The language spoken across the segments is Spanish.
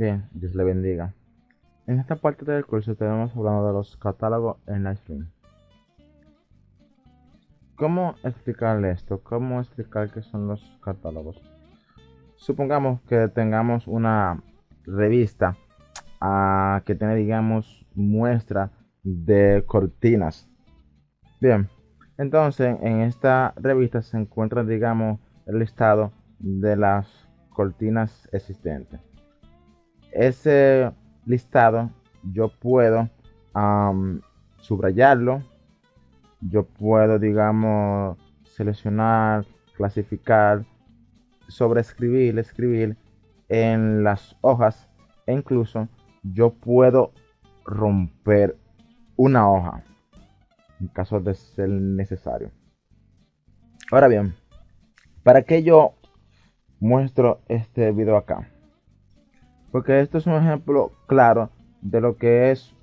Bien, Dios le bendiga. En esta parte del curso tenemos hablando de los catálogos en Livestream. ¿Cómo explicarle esto? ¿Cómo explicar qué son los catálogos? Supongamos que tengamos una revista uh, que tiene, digamos, muestra de cortinas. Bien, entonces en esta revista se encuentra, digamos, el listado de las cortinas existentes. Ese listado yo puedo subrayarlo, yo puedo, digamos, seleccionar, clasificar, sobreescribir, escribir en las hojas e incluso yo puedo romper una hoja en caso de ser necesario. Ahora bien, ¿para qué yo muestro este video acá? Porque esto es un ejemplo claro de lo que es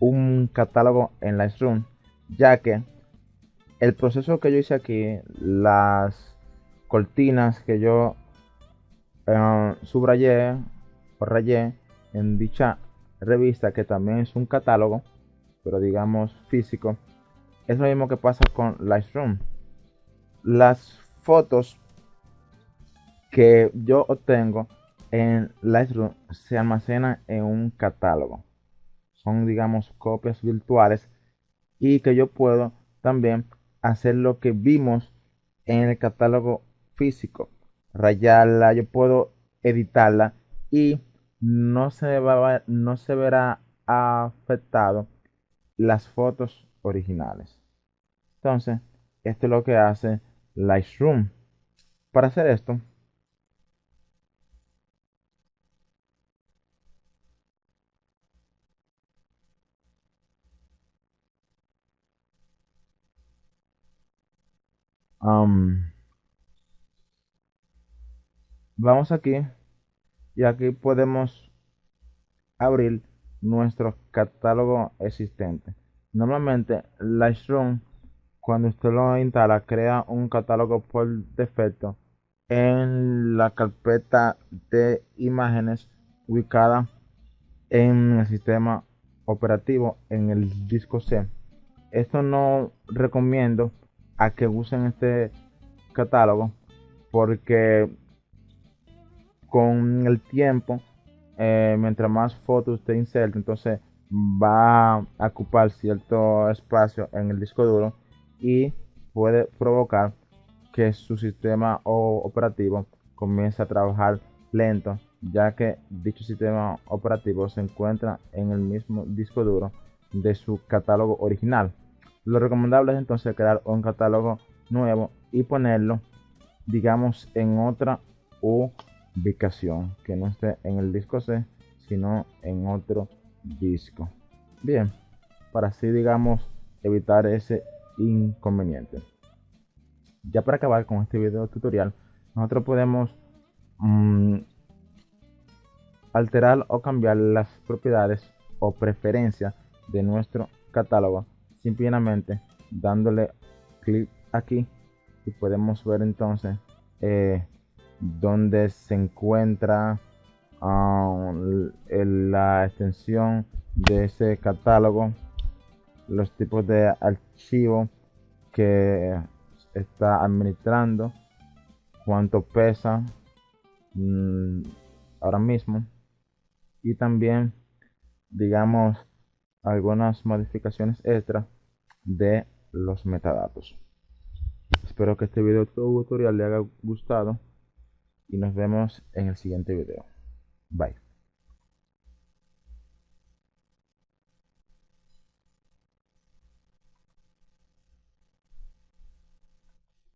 un catálogo en Lightroom, ya que el proceso que yo hice aquí, las cortinas que yo eh, subrayé o rayé en dicha revista, que también es un catálogo, pero digamos físico, es lo mismo que pasa con Lightroom. Las fotos que yo obtengo en Lightroom se almacena en un catálogo. Son, digamos, copias virtuales y que yo puedo también hacer lo que vimos en el catálogo físico. Rayarla, yo puedo editarla y no se, va, no se verá afectado las fotos originales. Entonces, esto es lo que hace Lightroom. Para hacer esto, vamos aquí y aquí podemos abrir nuestro catálogo existente. Normalmente Lightroom cuando usted lo instala crea un catálogo por defecto en la carpeta de imágenes ubicada en el sistema operativo en el disco C. Esto no recomiendo a que usen este catálogo porque con el tiempo eh, mientras más fotos usted inserte entonces va a ocupar cierto espacio en el disco duro y puede provocar que su sistema operativo comience a trabajar lento ya que dicho sistema operativo se encuentra en el mismo disco duro de su catálogo original lo recomendable es entonces crear un catálogo nuevo y ponerlo, digamos, en otra ubicación que no esté en el disco C, sino en otro disco. Bien, para así, digamos, evitar ese inconveniente. Ya para acabar con este video tutorial, nosotros podemos mm, alterar o cambiar las propiedades o preferencias de nuestro catálogo simplemente dándole clic aquí y podemos ver entonces eh, donde se encuentra ah, la extensión de ese catálogo los tipos de archivo que está administrando cuánto pesa mm, ahora mismo. Y también digamos algunas modificaciones extra de los metadatos. Espero que este video tutorial le haya gustado y nos vemos en el siguiente video. Bye.